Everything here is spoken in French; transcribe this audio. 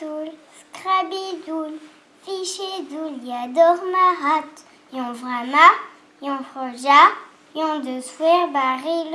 doul, scrabidoul, fichidoul, yador marat, yon vrama, yon froja, yon de souer baril